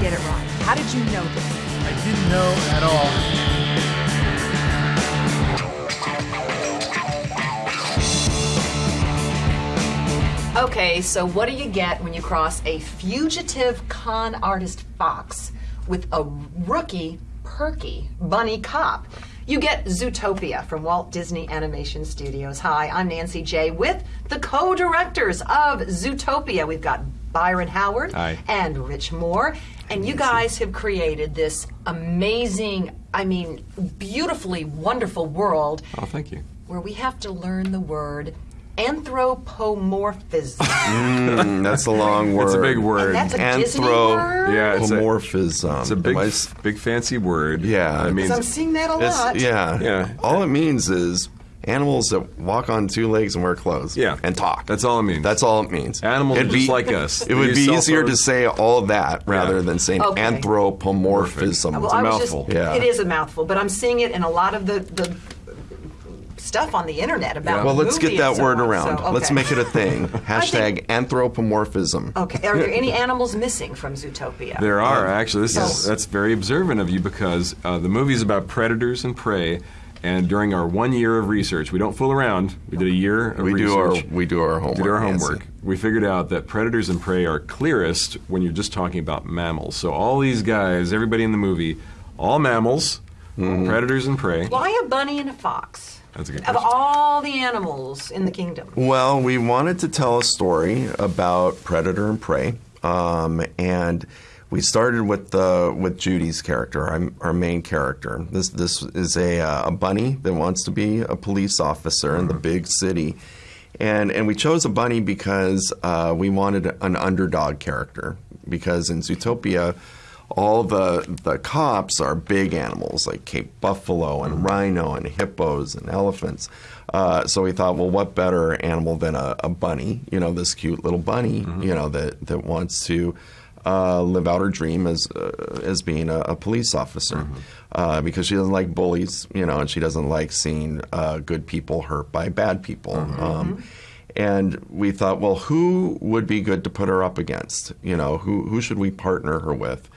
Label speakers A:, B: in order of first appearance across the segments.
A: get it right. How did you know this?
B: I didn't know at all.
A: Okay, so what do you get when you cross a fugitive con artist fox with a rookie, perky bunny cop? You get Zootopia from Walt Disney Animation Studios. Hi, I'm Nancy J. with the co directors of Zootopia. We've got Byron Howard
C: Hi.
A: and Rich Moore. And you guys have created this amazing, I mean, beautifully wonderful world
C: Oh, thank you.
A: where we have to learn the word anthropomorphism.
D: Mm, that's a long word.
C: It's a big word.
A: And that's a Disney word?
C: Yeah, it's a,
D: Anthropomorphism.
C: it's a big,
D: Am I s-
C: big fancy word.
D: Yeah.
C: I mean,
A: I'm seeing that a
D: it's-
A: lot.
D: yeah.
C: Yeah.
D: All it means is animals that walk on two legs and wear clothes.
C: Yeah.
D: And talk.
C: That's all it means.
D: That's all it means.
C: Animals
D: It'd
C: just
D: be-
C: like us.
D: It would be
C: cell
D: easier to say all that rather
C: Yeah.
D: than saying
A: Okay.
D: anthropomorphism.
A: Well,
C: It's a
A: I was
C: mouthful.
A: Just,
D: Yeah.
A: It is a mouthful, but I'm seeing it in a lot of the, the stuff on the internet about.
D: well, let's get that
A: so
D: word
A: on,
D: around.
A: so,
D: Let's make it a thing. Hashtag anthropomorphism.
A: Okay. Are there any animals missing from Zootopia?
C: There are actually. This
A: Yes.
C: is that's very observant of you because uh, the movie is about predators and prey. And during our one year of research, we don't fool around. We did a year of
D: We do our
C: research.
D: we do our homework.
C: did our
D: Nancy.
C: homework. We figured out that predators and prey are clearest when you're just talking about mammals. So all these guys, everybody in the movie, all mammals,
D: Mm-hmm.
C: predators and prey.
A: Why a bunny and a fox?
C: That's a good question.
A: Of all the animals in the kingdom.
D: Well, we wanted to tell a story about predator and prey, um, and we started with the with Judy's character, our, our main character. This this is a, uh, a bunny that wants to be a police officer in the big city, and and we chose a bunny because uh, we wanted an underdog character because in Zootopia. All the the cops are big animals like Cape buffalo and rhino and hippos and elephants. Uh, so we thought, well, what better animal than a, a bunny? You know, this cute little bunny. You know that that wants to uh, live out her dream as uh, as being a, a police officer uh, because she doesn't like bullies. You know, and she doesn't like seeing uh, good people hurt by bad people. Um, and we thought, well, who would be good to put her up against? You know, who who should we partner her with?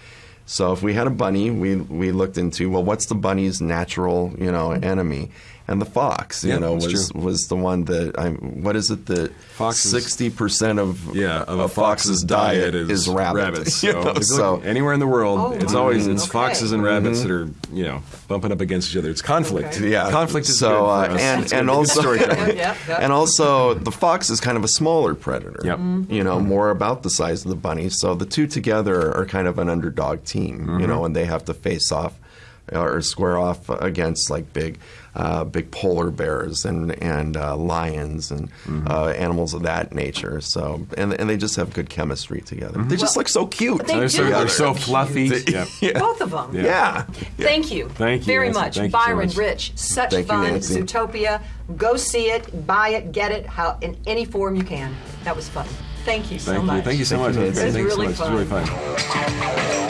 D: So if we had a bunny, we we looked into well, what's the bunny's natural you know enemy? And the fox, you
C: Yeah,
D: know, was
C: true.
D: was the one that I. What is it that
C: Foxes-
D: sixty percent of
C: Yeah, of
D: a
C: a fox's diet is,
D: rabbit.
C: rabbits.
D: You
C: So,
D: know, so
C: look anywhere in the world,
A: Oh,
C: it's always it's
A: Okay.
C: foxes and rabbits that are you know bumping up against each other. It's conflict.
A: Okay.
D: yeah,
C: conflict is
D: so
C: good
D: uh,
C: for us.
D: and
C: It's
D: and
C: good- good
D: also
C: storytelling.
A: Yeah, yeah.
D: and also the fox is kind of a smaller predator.
C: Yep.
A: Mm-hmm.
D: You know, more about the size of the bunny. So the two together are kind of an underdog team. You know, and they have to face off or square off against like big, uh, big polar bears and and uh, lions and uh, animals of that nature. So and and they just have good chemistry together. They just look so cute.
A: They
C: They're so,
A: do
C: they're so
A: so
C: fluffy.
D: cute.
C: Yeah.
A: Both of them.
D: Yeah.
A: Thank you.
C: Thank you,
A: Very
C: Nancy.
A: much.
C: Thank you so
A: Byron,
C: much.
A: Rich, such
D: Thank you,
A: fun.
D: Nancy.
A: Zootopia. Go see it, buy it, get it, how in any form you can. That was fun. Thank you so
C: Thank
A: much.
C: you. Thank you so
D: Thank
C: much.
D: you, Nancy.
C: Thank you so much.
A: really
C: It was really fun.